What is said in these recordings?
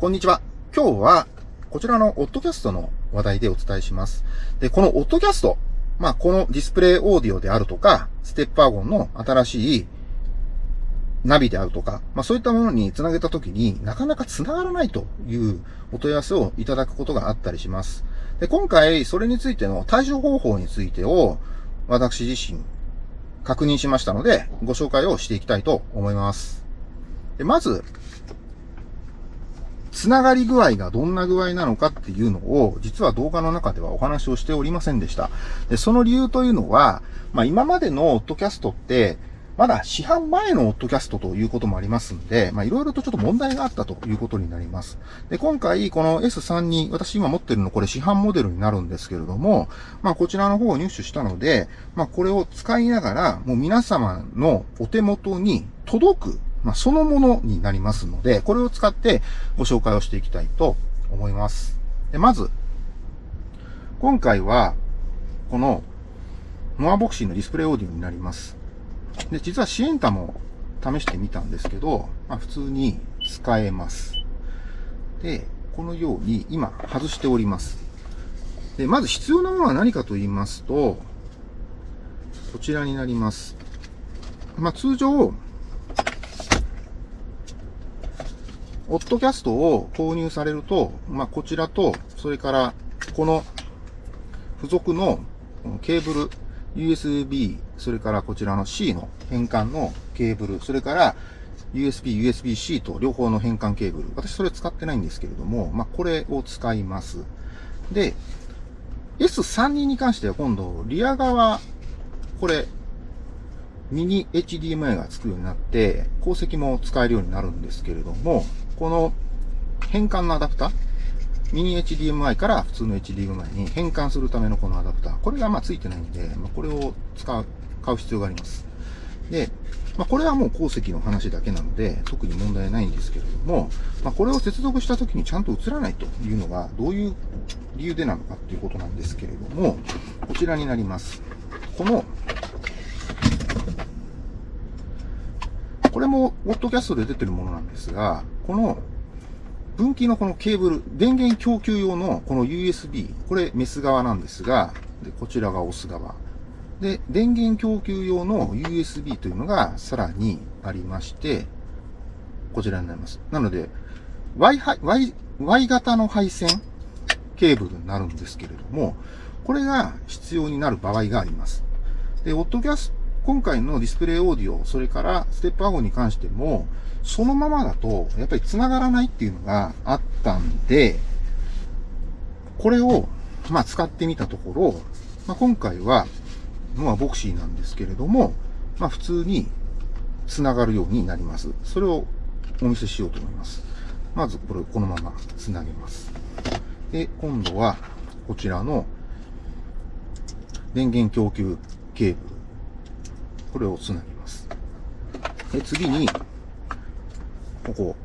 こんにちは。今日は、こちらのオッドキャストの話題でお伝えします。で、このオッドキャスト、まあ、このディスプレイオーディオであるとか、ステップワゴンの新しいナビであるとか、まあそういったものにつなげたときになかなかつながらないというお問い合わせをいただくことがあったりします。で、今回それについての対処方法についてを私自身確認しましたのでご紹介をしていきたいと思います。でまず、つながり具合がどんな具合なのかっていうのを、実は動画の中ではお話をしておりませんでした。で、その理由というのは、まあ今までのオッドキャストって、まだ市販前のオッドキャストということもありますんで、まあいろいろとちょっと問題があったということになります。で、今回この S3 に、私今持ってるのこれ市販モデルになるんですけれども、まあこちらの方を入手したので、まあこれを使いながら、もう皆様のお手元に届く、まあそのものになりますので、これを使ってご紹介をしていきたいと思います。で、まず、今回は、この、モアボクシーのディスプレイオーディオになります。で、実はシエンタも試してみたんですけど、まあ、普通に使えます。で、このように今外しております。で、まず必要なものは何かと言いますと、こちらになります。まあ、通常、オッドキャストを購入されると、まあ、こちらと、それから、この付属のケーブル USB、それからこちらの C の変換のケーブル、それから USB、USB-C と両方の変換ケーブル。私それ使ってないんですけれども、まあ、これを使います。で、S32 に関しては今度、リア側、これ、ミニ HDMI がつくようになって、鉱石も使えるようになるんですけれども、この変換のアダプター、ミニ HDMI から普通の HDMI に変換するためのこのアダプター。これがまあついてないんで、まあ、これを使う、買う必要があります。で、まあ、これはもう鉱石の話だけなので、特に問題ないんですけれども、まあ、これを接続した時にちゃんと映らないというのが、どういう理由でなのかっていうことなんですけれども、こちらになります。この、これも、オッドキャストで出てるものなんですが、この分岐のこのケーブル、電源供給用のこの USB、これメス側なんですが、でこちらがオス側。で、電源供給用の USB というのがさらにありまして、こちらになります。なので、Y, y, y 型の配線ケーブルになるんですけれども、これが必要になる場合があります。で、オッドキャス今回のディスプレイオーディオ、それからステップワゴに関しても、そのままだと、やっぱり繋がらないっていうのがあったんで、これを、まあ、使ってみたところ、まあ、今回は、まあ、ボクシーなんですけれども、まあ、普通に繋がるようになります。それをお見せしようと思います。まず、これをこのまま繋げます。で、今度は、こちらの電源供給ケーブル。これを繋ぎます。で、次に、ここ、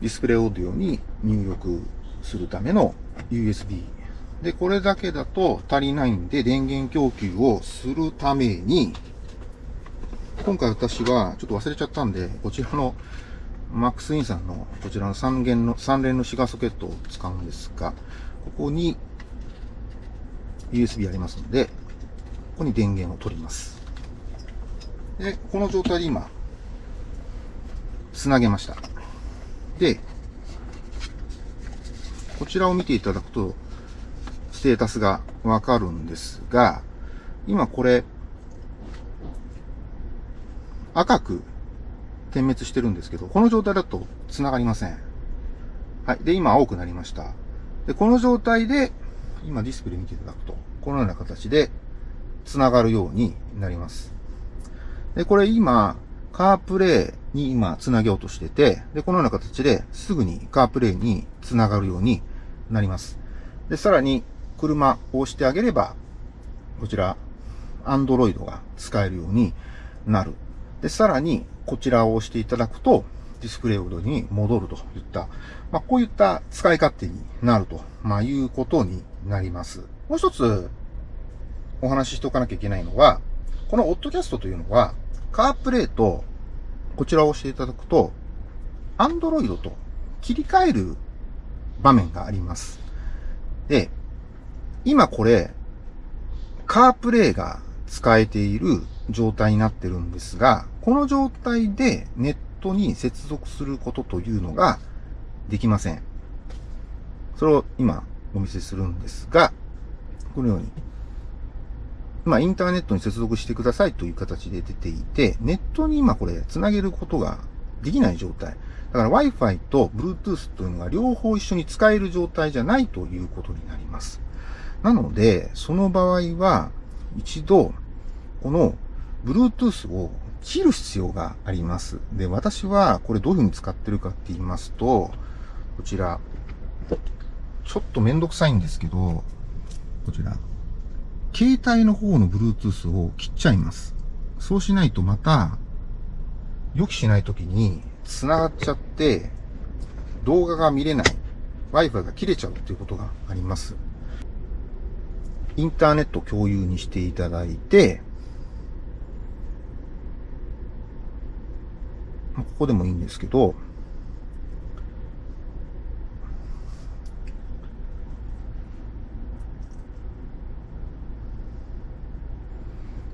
ディスプレイオーディオに入力するための USB。で、これだけだと足りないんで、電源供給をするために、今回私はちょっと忘れちゃったんで、こちらのマックスインさんのこちらの3連の、3連のシガーソケットを使うんですが、ここに USB ありますので、ここに電源を取ります。で、この状態で今、つなげました。で、こちらを見ていただくと、ステータスがわかるんですが、今これ、赤く点滅してるんですけど、この状態だと繋がりません。はい。で、今青くなりました。で、この状態で、今ディスプレイ見ていただくと、このような形で繋がるようになります。で、これ今、カープレイに今繋げようとしてて、で、このような形ですぐにカープレイに繋がるようになります。で、さらに車を押してあげれば、こちら、アンドロイドが使えるようになる。で、さらにこちらを押していただくと、ディスプレイオードに戻るといった、まあ、こういった使い勝手になると、まあ、いうことになります。もう一つお話ししておかなきゃいけないのは、このオッドキャストというのは、カープレイと、こちらを押していただくと、Android と切り替える場面があります。で、今これ、カープレイが使えている状態になってるんですが、この状態でネットに接続することというのができません。それを今お見せするんですが、このように、まあ、インターネットに接続してくださいという形で出ていて、ネットに今これ繋げることができない状態。だから Wi-Fi と Bluetooth というのが両方一緒に使える状態じゃないということになります。なので、その場合は、一度、この Bluetooth を切る必要があります。で、私はこれどういうふうに使ってるかって言いますと、こちら、ちょっとめんどくさいんですけど、こちら、携帯の方の Bluetooth を切っちゃいます。そうしないとまた、予期しない時に繋がっちゃって、動画が見れない、Wi-Fi が切れちゃうっていうことがあります。インターネット共有にしていただいて、ここでもいいんですけど、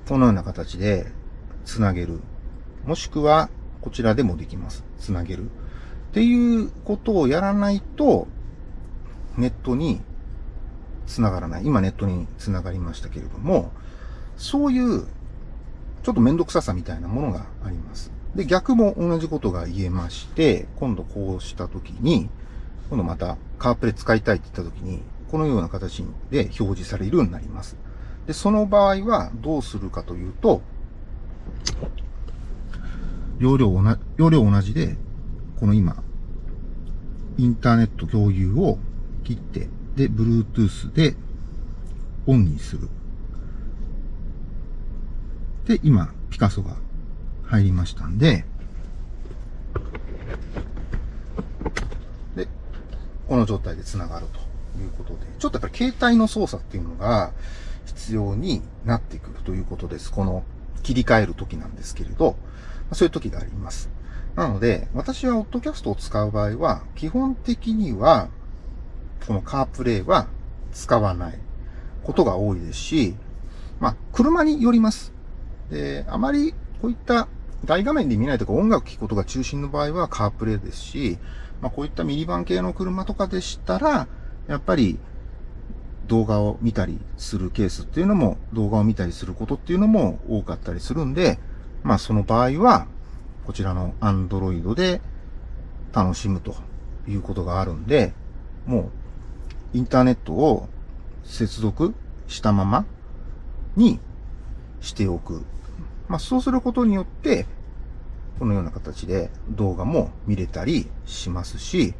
このような形でつなげる。もしくは、こちらでもできます。つなげる。っていうことをやらないと、ネットに繋がらない。今ネットに繋がりましたけれども、そういう、ちょっとめんどくささみたいなものがあります。で、逆も同じことが言えまして、今度こうしたときに、今度またカープレ使いたいって言ったときに、このような形で表示されるようになります。で、その場合はどうするかというと、容量同じ、容量同じで、この今、インターネット共有を切って、で、Bluetooth でオンにする。で、今、ピカソが入りましたんで、で、この状態で繋がるということで、ちょっとやっぱり携帯の操作っていうのが必要になってくるということです。この切り替える時なんですけれど、そういう時があります。なので、私はオッドキャストを使う場合は、基本的には、このカープレイは使わないことが多いですし、まあ、車によります。で、あまりこういった大画面で見ないとか音楽聴くことが中心の場合はカープレイですし、まあ、こういったミニバン系の車とかでしたら、やっぱり動画を見たりするケースっていうのも、動画を見たりすることっていうのも多かったりするんで、まあその場合は、こちらの Android で楽しむということがあるんで、もうインターネットを接続したままにしておく。まあ、そうすることによって、このような形で動画も見れたりしますし、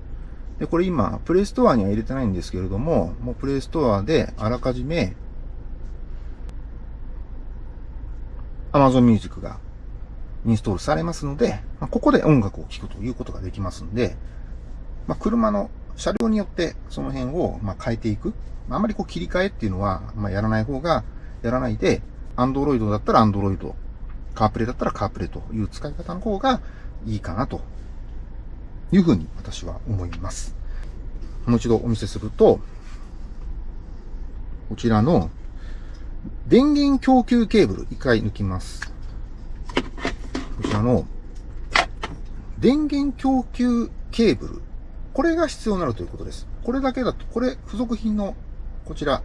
で、これ今、プレイストアには入れてないんですけれども、もうプレイストアであらかじめ Amazon Music がインストールされますので、ま、ここで音楽を聴くということができますので、まあ、車の車両によってその辺をま変えていく。あまりこう切り替えっていうのは、まやらない方が、やらないで、Android だったら Android、カープレイだったらカープレイという使い方の方がいいかなというふうに私は思います。もう一度お見せすると、こちらの電源供給ケーブル、一回抜きます。こちらの電源供給ケーブル、これが必要になるということです。これだけだと、これ付属品のこちら、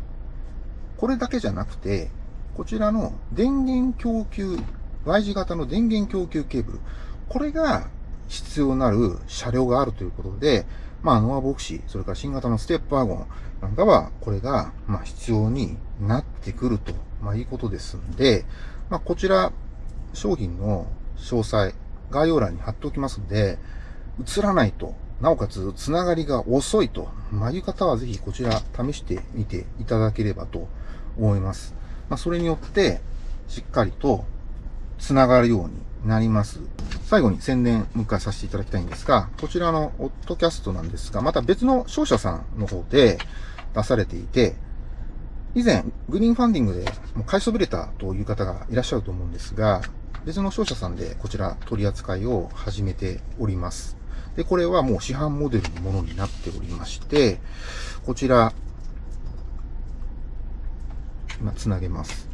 これだけじゃなくて、こちらの電源供給 Y 字型の電源供給ケーブル。これが必要なる車両があるということで、まあ、ノアボクシー、それから新型のステップワゴンなんかは、これが、まあ、必要になってくると、まあ、いうことですんで、まあ、こちら、商品の詳細、概要欄に貼っておきますんで、映らないと、なおかつ、つながりが遅いと、まあ、いう方はぜひこちら試してみていただければと思います。まあ、それによって、しっかりとつながるようになります。最後に宣伝もう一回させていただきたいんですが、こちらのオッドキャストなんですが、また別の商社さんの方で出されていて、以前、グリーンファンディングでもう買いそびれたという方がいらっしゃると思うんですが、別の商社さんでこちら取り扱いを始めております。で、これはもう市販モデルのものになっておりまして、こちら、今つなげます。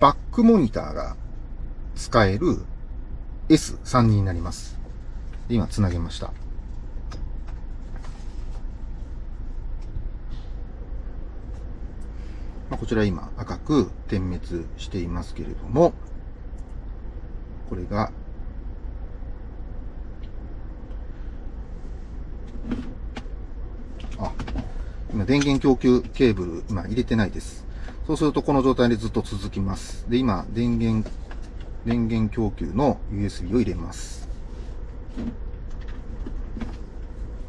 バックモニターが使える S3 になります。今つなげました。まあ、こちら今赤く点滅していますけれども、これがあ、今電源供給ケーブル今入れてないです。そうするとこの状態でずっと続きます。で、今電源、電源供給の USB を入れます。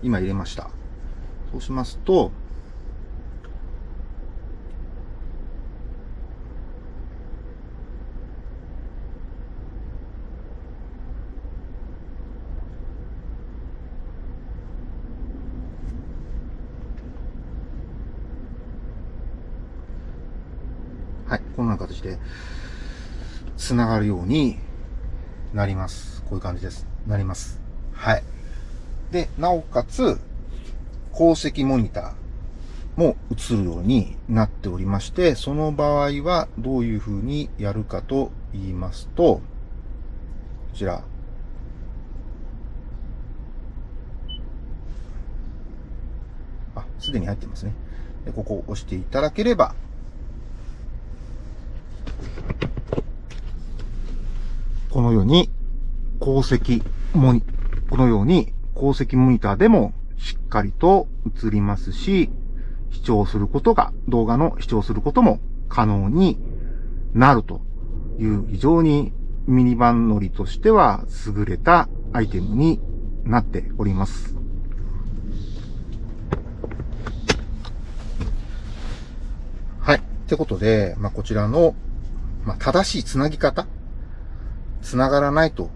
今入れました。そうしますと、はい、こんな形で、繋がるようになります。こういう感じです。なります。はい。で、なおかつ、鉱石モニターも映るようになっておりまして、その場合はどういう風にやるかと言いますと、こちら。あ、すでに入ってますね。でここを押していただければ、このように、鉱石モニ、このように鉱石モニターでもしっかりと映りますし、視聴することが、動画の視聴することも可能になるという非常にミニバン乗りとしては優れたアイテムになっております。はい。ってことで、まあ、こちらの、まあ、正しいつなぎ方繋がらないと、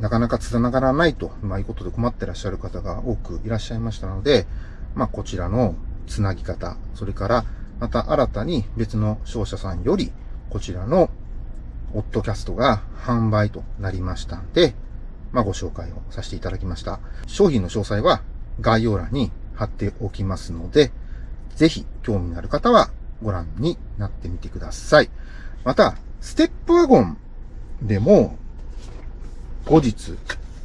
なかなか繋がらないと、まあ、いうことで困ってらっしゃる方が多くいらっしゃいましたので、まあ、こちらの繋ぎ方、それから、また新たに別の商社さんより、こちらのオットキャストが販売となりましたんで、まあ、ご紹介をさせていただきました。商品の詳細は概要欄に貼っておきますので、ぜひ興味のある方はご覧になってみてください。また、ステップワゴンでも、後日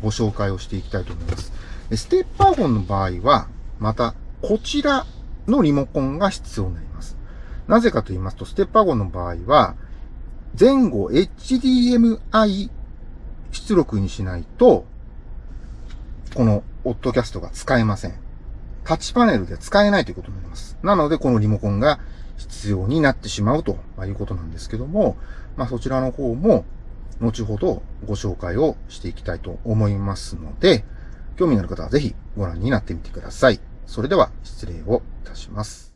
ご紹介をしていきたいと思います。ステッパーフォンの場合は、また、こちらのリモコンが必要になります。なぜかと言いますと、ステッパーフォンの場合は、前後 HDMI 出力にしないと、このオッドキャストが使えません。タッチパネルで使えないということになります。なので、このリモコンが必要になってしまうということなんですけども、まあそちらの方も後ほどご紹介をしていきたいと思いますので、興味のある方はぜひご覧になってみてください。それでは失礼をいたします。